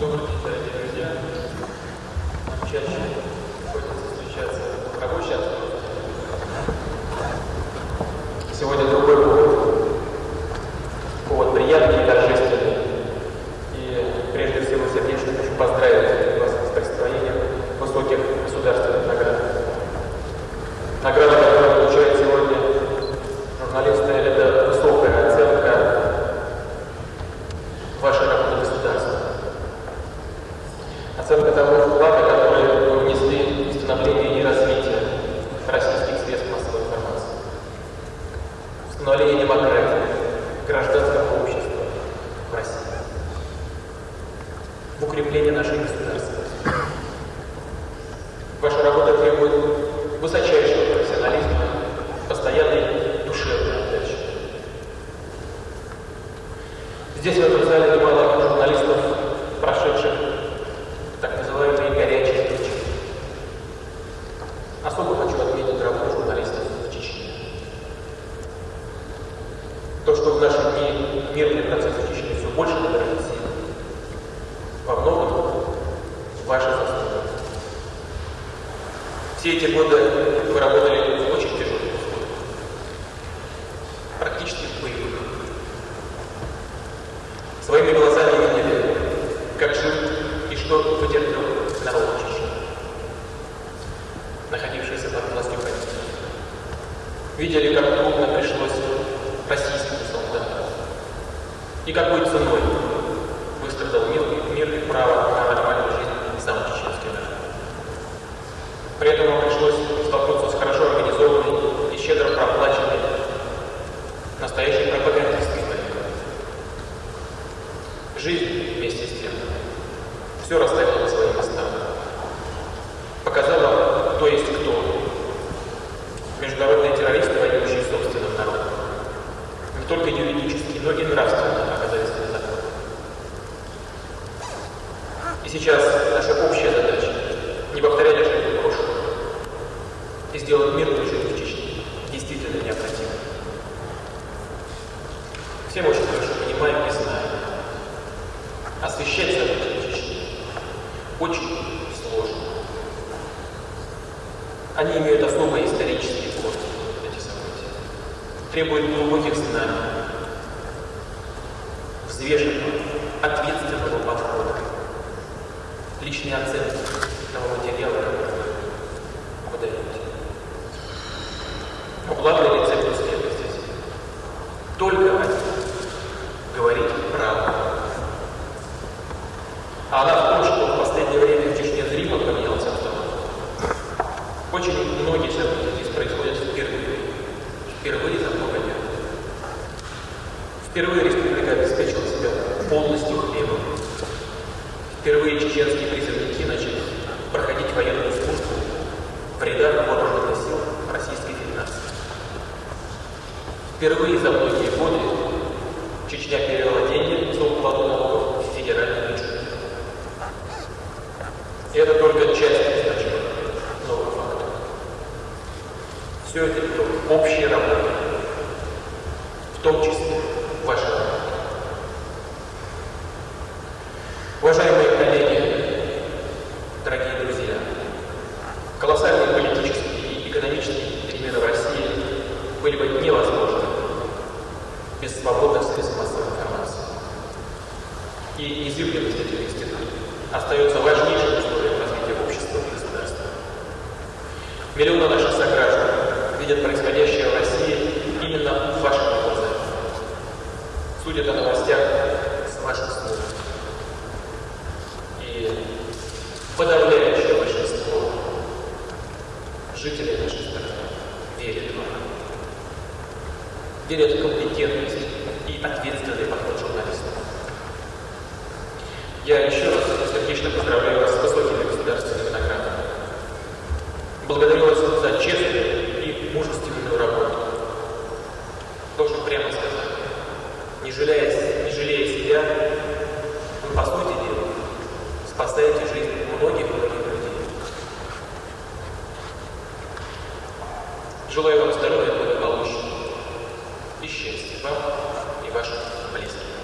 Добрый день, дорогие друзья. Чаще приходится встречаться рабочей обстановке. Сегодня другой повод. Повод приятный и торжественный. И прежде всего сердечно хочу поздравить вас с присвоением высоких государственных наград. Награда, которую получает сегодня журналисты, это высокая оценка вашей работы государства. Оценка того вклада, который вы внесли в становление и развитие российских средств массовой информации. В становление демократии, гражданского общества в России. В укрепление нашей государственности. Ваша работа требует высочайшего профессионализма, постоянной душевной отдачи. Здесь, в этом зале, немало журналистов, прошедших так называемые горячие точки. Особо хочу отметить работу журналистов в Чечне. То, что в наши дни мирный процесс в Чечне все больше сил, во многом ваша заслуга. Все эти годы вы работали в очень тяжелых условиях, практически в боевых. Своими глазами видели, как жил и что потерпел народ Чечни, находившийся под властью правительства. Видели, как и какой ценой выстрадал мир, мир и право на нормальную жизнь сам чеченский народ. При этом ему пришлось столкнуться с хорошо организованной и щедро проплаченной настоящей пропагандистской борьбой. Жизнь вместе с тем все расставила по своим местам. Показала, кто есть кто. Международные террористы, воюющие собственным народом. Не только юридически, но и нравственно И сейчас наша общая задача не повторять ошибки прошлого и сделать мирную жизнь в Чечне действительно необходимой. Все мы очень хорошо понимаем и знаем. Освещать события в Чечне очень сложно. Они имеют особые исторические корни, эти события. Требуют глубоких знаний, взвешенного, ответственного личной оценки того материала, который вы подаете. Но главный рецепт последовательности – только один – говорить правду. А она в том, что в последнее время в Чечне зримо поменялся обстановка. Очень многие события здесь происходят впервые. Впервые за много лет. Впервые Впервые чеченские призывники начали проходить военную службу в рядах вооруженных сил Российской Федерации. Впервые за многие годы Чечня перевела деньги за уплату налогов в федеральный бюджет. Это только часть значимых новых фактов. Все это итог общей работы, в том числе вашей работы. Уважаемые коллеги, дорогие друзья, колоссальные политические и экономические перемены в России были бы невозможны без свободных средств массовой информации. И незыблемость этих институтов остается важнейшим условием развития общества и государства. Миллионы наших сограждан видят происходящее в России именно в ваших глазах. Судят о новостях с ваших слов. И подавляющее большинство жителей нашей страны верит вам. Верят в компетентность и ответственный подход журналистов. Я еще раз сердечно поздравляю вас с высокими государственными наградами. Благодарю вас за честную и мужественную работу. Должен прямо сказать, не жалея, не жалея себя, вы, по сути дела, спасаете жизнь многих-многих людей. Желаю вам здоровья, и счастья вам и вашим близким.